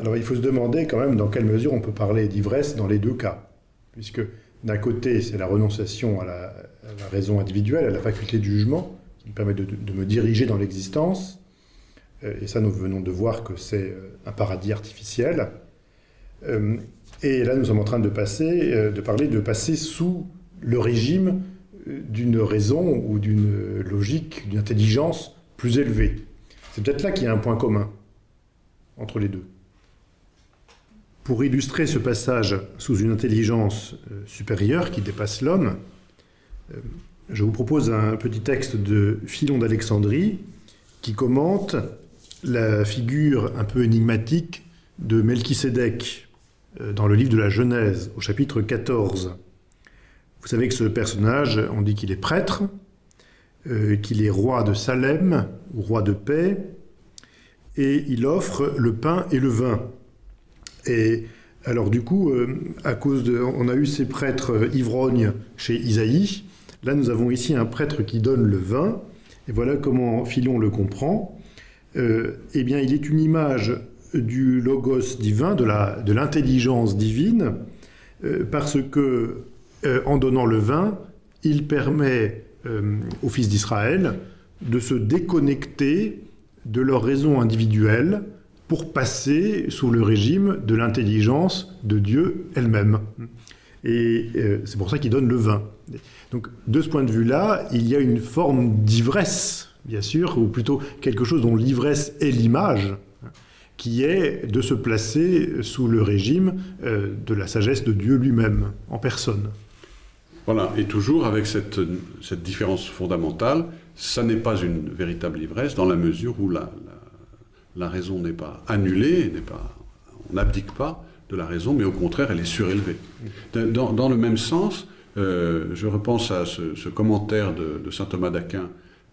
Alors il faut se demander quand même dans quelle mesure on peut parler d'ivresse dans les deux cas. Puisque d'un côté, c'est la renonciation à la, raison individuelle, à la faculté de jugement, qui me permet de, me diriger dans l'existence. Euh, Et ça, nous venons de voir que c'est euh, un paradis artificiel. Euh, Et là, nous sommes en train de passer, de parler de passer sous le régime d'une raison ou d'une logique, d'une intelligence plus élevée. C'est peut-être là qu'il y a un point commun entre les deux. Pour illustrer ce passage sous une intelligence euh, supérieure qui dépasse l'homme, euh, je vous propose un petit texte de Philon d'Alexandrie qui commente la figure un peu énigmatique de Melchisédek euh, dans le livre de la Genèse, au chapitre 14. Vous savez que ce personnage, on dit qu'il est prêtre, qu'il est roi de Salem, roi de paix, et il offre le pain et le vin. Et alors du coup, euh, à cause de, on a eu ces prêtres euh, ivrognes chez Isaïe. Là, nous avons ici un prêtre qui donne le vin. Et voilà comment Philon le comprend. Euh, eh bien, il est une image du logos divin, de la de l'intelligence divine, parce que en donnant le vin, il permet aux fils d'Israël de se déconnecter de leur raison individuelle pour passer sous le régime de l'intelligence de Dieu elle-même. Et euh, c'est pour ça qu'il donne le vin. Donc, de ce point de vue-là, il y a une forme d'ivresse, bien sûr, ou plutôt quelque chose dont l'ivresse est l'image, qui est de se placer sous le régime euh, de la sagesse de Dieu lui-même, en personne. Voilà, et toujours avec cette, différence fondamentale, ça n'est pas une véritable ivresse dans la mesure où la, la raison n'est pas annulée, n'est pas, on n'abdique pas de la raison, mais au contraire, elle est surélevée. Dans, dans le même sens, euh, je repense à ce, ce commentaire de, de saint Thomas d'Aquin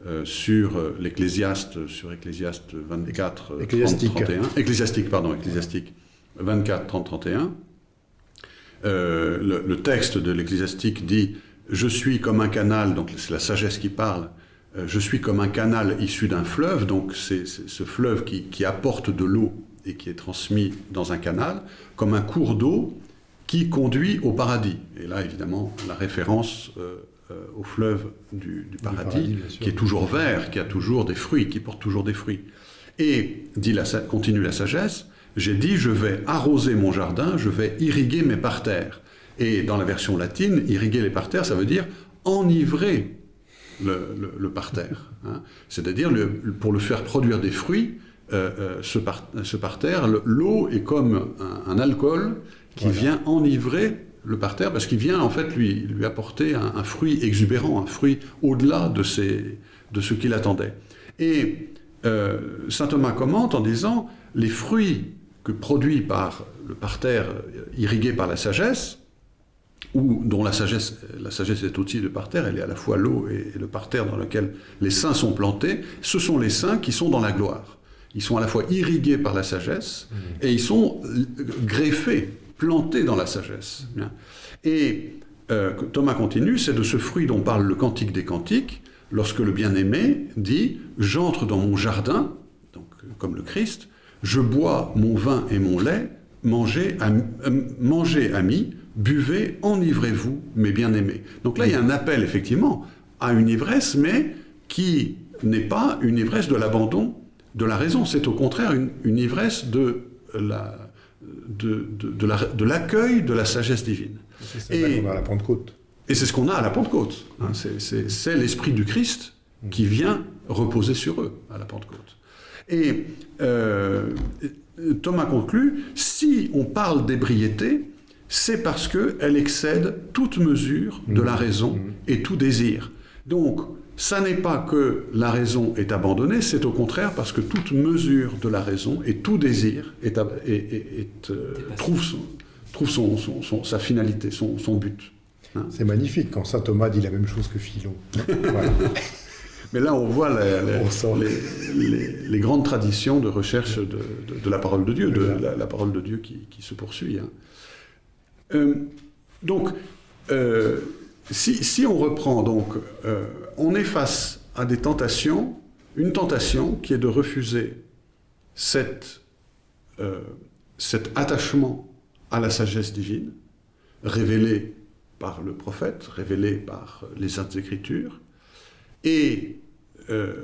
euh, sur euh, l'Ecclésiaste, sur Ecclésiaste 24, euh, 30, Ecclésiastique. 31, Ecclésiastique, pardon, Ecclésiastique 24, 30, 31, Euh, le, le texte de l'Ecclésiastique dit Je suis comme un canal, donc c'est la sagesse qui parle, je suis comme un canal issu d'un fleuve, donc c'est ce fleuve qui, qui apporte de l'eau et qui est transmis dans un canal, comme un cours d'eau qui conduit au paradis. Et là, évidemment, la référence euh, euh, au fleuve du, du paradis, qui est toujours vert, qui a toujours des fruits, qui porte toujours des fruits. Et, dit la, sa- continue la sagesse, j'ai dit, je vais arroser mon jardin, je vais irriguer mes parterres. Et dans la version latine, irriguer les parterres, ça veut dire enivrer le, le- le parterre. hein. C'est-à-dire, pour le faire produire des fruits, euh, euh, ce, par- ce parterre, le- l'eau est comme un, un alcool qui Voilà. vient enivrer le parterre parce qu'il vient en fait lui, lui apporter un, un fruit exubérant, un fruit au-delà de, ses- de ce qu'il attendait. Et euh, saint Thomas commente en disant les fruits que produit par le parterre irrigué par la sagesse, ou dont la sagesse, la sagesse est aussi le parterre, elle est à la fois l'eau et, et le parterre dans lequel les saints sont plantés, ce sont les saints qui sont dans la gloire. Ils sont à la fois irrigués par la sagesse et ils sont euh, greffés, plantés dans la sagesse. Et euh, Thomas continue, c'est de ce fruit dont parle le Cantique des Cantiques, lorsque le bien-aimé dit J'entre dans mon jardin, donc euh, comme le Christ, je bois mon vin et mon lait, mangez, am- euh, mangez amis, buvez, enivrez-vous, mes bien-aimés. Donc là, il y a un appel, effectivement, à une ivresse, mais qui n'est pas une ivresse de l'abandon de la raison. C'est au contraire une, une ivresse de la- de, de, de la- de l'accueil de la sagesse divine. C'est ça Et- qu'on a à la Pentecôte. Et c'est ce qu'on a à la Pentecôte. hein. C'est l'Esprit du Christ qui vient reposer sur eux à la Pentecôte. Et euh, Thomas conclut, si on parle d'ébriété, c'est parce qu'elle excède toute mesure de la raison et tout désir. Donc, ça n'est pas que la raison est abandonnée, c'est au contraire parce que toute mesure de la raison et tout désir est, ab- est- est- est, euh, trouve, son- trouve son- son- son- sa finalité, son, son but. C'est magnifique quand saint Thomas dit la même chose que Philon. Voilà. Mais là, on voit la- la- On sent. les, les- les grandes traditions de recherche de, de- de la parole de Dieu, de la parole de Dieu qui, qui se poursuit. hein. Euh, donc, euh, si, on reprend, donc, euh, on est face à des tentations, une tentation qui est de refuser cet attachement à la sagesse divine, révélée par le prophète, révélée par les Saintes Écritures, et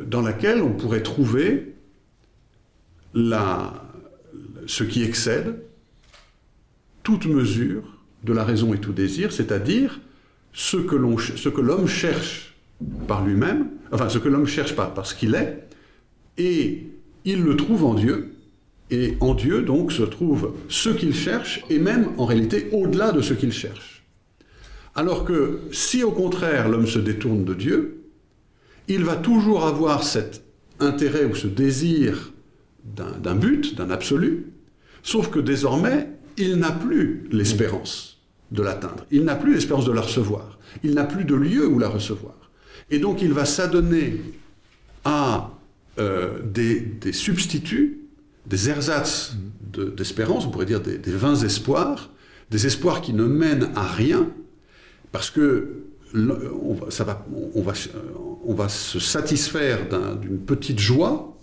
dans laquelle on pourrait trouver ce qui excède toute mesure de la raison et tout désir, c'est-à-dire ce que l'homme cherche par lui-même, enfin ce que l'homme cherche par, par ce qu'il est, et il le trouve en Dieu, et en Dieu donc se trouve ce qu'il cherche, et même en réalité au-delà de ce qu'il cherche. Alors que si au contraire l'homme se détourne de Dieu, il va toujours avoir cet intérêt ou ce désir d'un but, d'un absolu, sauf que désormais, il n'a plus l'espérance de l'atteindre, il n'a plus l'espérance de la recevoir, il n'a plus de lieu où la recevoir. Et donc il va s'adonner à euh, des, substituts, des ersatz de- d'espérance, on pourrait dire des, vains espoirs, des espoirs qui ne mènent à rien, parce que on va, ça va, on, va, on va se satisfaire d'un- d'une petite joie,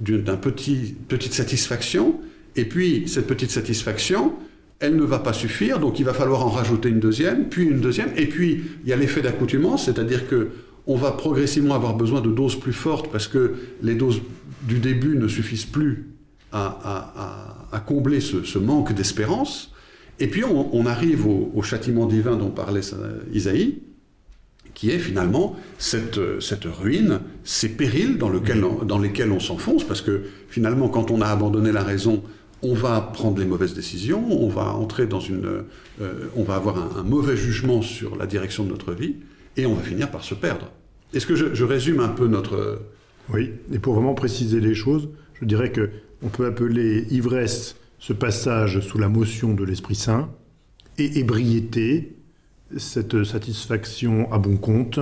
d'une d'un petit, petite satisfaction, et puis cette petite satisfaction, elle ne va pas suffire, donc il va falloir en rajouter une deuxième, puis une deuxième, et puis il y a l'effet d'accoutumance, c'est-à-dire que on va progressivement avoir besoin de doses plus fortes parce que les doses du début ne suffisent plus à, à- à- à combler ce, ce manque d'espérance. Et puis on, on arrive au, au châtiment divin dont parlait Isaïe, qui est finalement cette, cette ruine, ces périls dans, lequel on- dans lesquels on s'enfonce, parce que finalement, quand on a abandonné la raison, on va prendre les mauvaises décisions, on va entrer dans une, euh, on va avoir un, mauvais jugement sur la direction de notre vie, et on va finir par se perdre. Est-ce que je, résume un peu notre... Oui, et pour vraiment préciser les choses, je dirais que on peut appeler ivresse ce passage sous la motion de l'Esprit Saint, et ébriété cette satisfaction à bon compte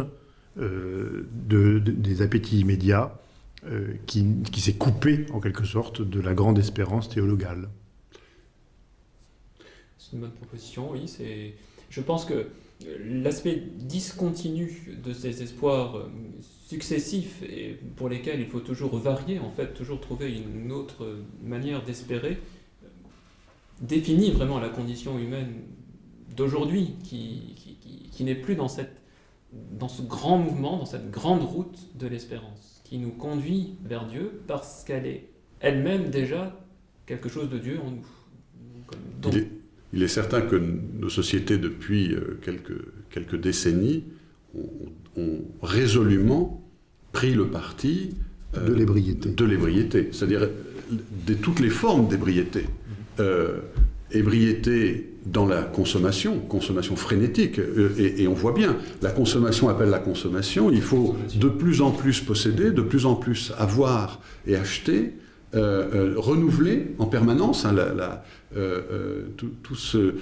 euh, de- des appétits immédiats euh, qui, s'est coupé en quelque sorte de la grande espérance théologale. C'est une bonne proposition, oui. Je pense que l'aspect discontinu de ces espoirs euh, successifs et pour lesquels il faut toujours varier, en fait, toujours trouver une autre manière d'espérer, euh, définit vraiment la condition humaine d'aujourd'hui, qui, qui n'est plus dans, cette, dans ce grand mouvement, dans cette grande route de l'espérance, qui nous conduit vers Dieu parce qu'elle est elle-même déjà quelque chose de Dieu en nous. Donc, il, est, il, est, certain que nos sociétés, depuis euh, quelques, quelques décennies, ont, ont, résolument pris le parti euh, de l'ébriété. De l'ébriété, c'est-à-dire de toutes les formes d'ébriété. Euh, ébriété dans la consommation, consommation frénétique, et, et, on voit bien, la consommation appelle la consommation, il faut de plus en plus posséder, de plus en plus avoir et acheter, euh, euh, renouveler en permanence hein, euh, tous ce,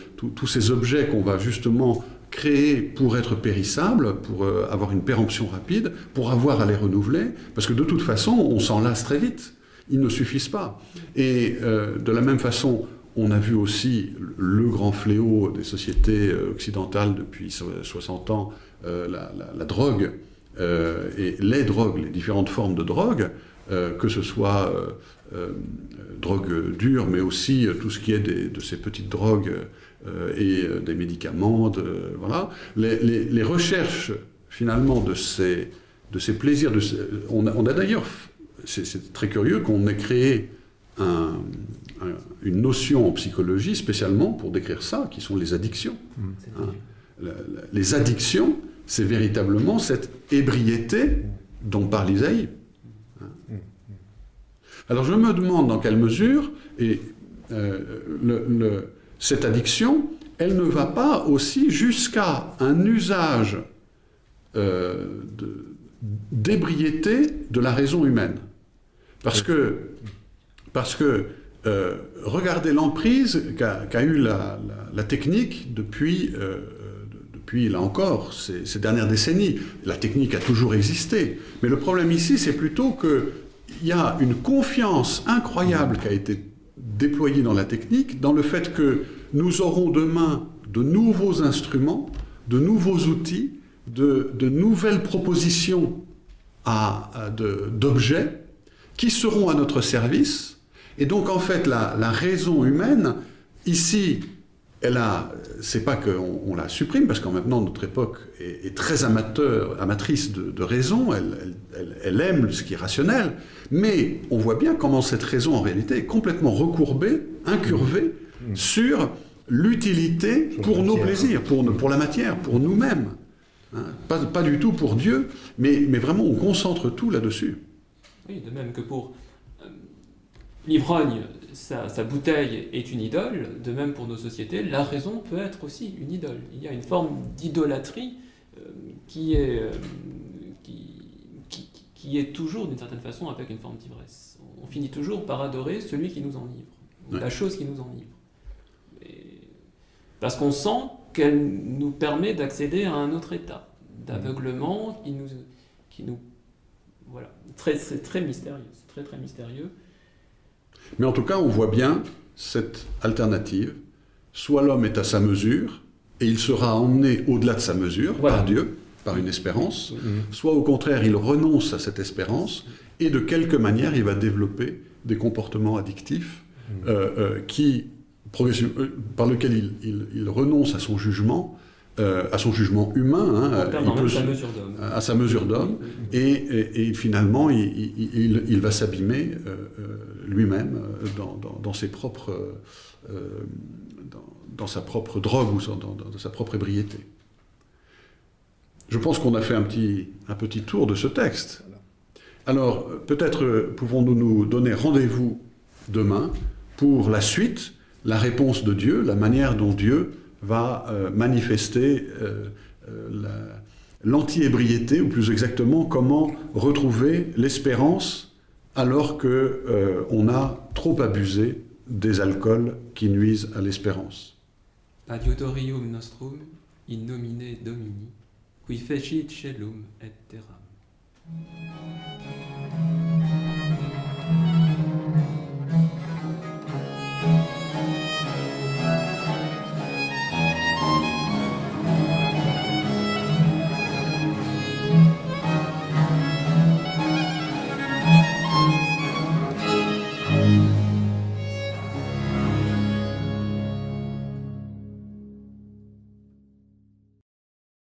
ces objets qu'on va justement créer pour être périssables, pour avoir une péremption rapide, pour avoir à les renouveler, parce que de toute façon, on s'en lasse très vite. Ils ne suffisent pas. Et de la même façon, on a vu aussi le grand fléau des sociétés occidentales depuis 60 ans, la, la, drogue, et les drogues, les différentes formes de drogue, euh, que ce soit euh, euh, drogue dure, mais aussi tout ce qui est de ces petites drogues et des médicaments. Voilà. Les, recherches, finalement, de ces, de ces plaisirs, on a, a d'ailleurs, c'est très curieux qu'on ait créé un, une notion en psychologie spécialement pour décrire ça, qui sont les addictions. Mmh. Hein. Les addictions, c'est véritablement cette ébriété dont parle Isaïe. Alors je me demande dans quelle mesure, et euh, le, le, cette addiction, elle ne va pas aussi jusqu'à un usage euh, d'ébriété de, de, la raison humaine. Parce que, parce que euh, regardez l'emprise qu'a qu eu la, technique depuis, euh, depuis là encore, ces, dernières décennies. La technique a toujours existé. Mais le problème ici, c'est plutôt que il y a une confiance incroyable qui a été déployée dans la technique, dans le fait que nous aurons demain de nouveaux instruments, de nouveaux outils, de nouvelles propositions d'objets qui seront à notre service. Et donc, en fait, la, la raison humaine, ici, elle a, c'est pas qu'on on la supprime, parce qu'en maintenant notre époque est, est très amateur, amatrice de, de raison, elle, elle, elle, aime ce qui est rationnel, mais on voit bien comment cette raison en réalité est complètement recourbée, incurvée mmh. sur l'utilité pour nos plaisirs, pour, pour, la matière, pour nous-mêmes. Hein, pas, pas, du tout pour Dieu, mais, mais vraiment on concentre tout là-dessus. Oui, de même que pour euh, l'ivrogne, sa, sa, bouteille est une idole, de même pour nos sociétés, la raison peut être aussi une idole. Il y a une forme d'idolâtrie euh, qui, euh, qui, qui, qui, est toujours d'une certaine façon avec une forme d'ivresse. On finit toujours par adorer celui qui nous enivre, ouais. la chose qui nous enivre. Et parce qu'on sent qu'elle nous permet d'accéder à un autre état d'aveuglement qui nous, qui nous voilà, très, c'est très mystérieux, c'est très très mystérieux. Mais en tout cas, on voit bien cette alternative. Soit l'homme est à sa mesure, et il sera emmené au-delà de sa mesure voilà. par Dieu, par une espérance, mmh. soit au contraire, il renonce à cette espérance, et de quelque manière, il va développer des comportements addictifs mmh. euh, euh, qui, euh, par lesquels il, il, il, renonce à son jugement, euh, à son jugement humain, hein, peut, sa à sa mesure d'homme, et, et, et, finalement il, il, il va s'abîmer euh, lui-même euh, dans, dans, dans, ses propres, euh, dans, dans, sa propre drogue ou dans, dans sa propre ébriété. Je pense qu'on a fait un petit, un petit tour de ce texte. Alors, peut-être pouvons-nous nous donner rendez-vous demain pour la suite, la réponse de Dieu, la manière dont Dieu va euh, manifester euh, euh l'anti-ébriété, ou plus exactement, comment retrouver l'espérance alors qu'on a trop abusé des alcools qui nuisent à l'espérance.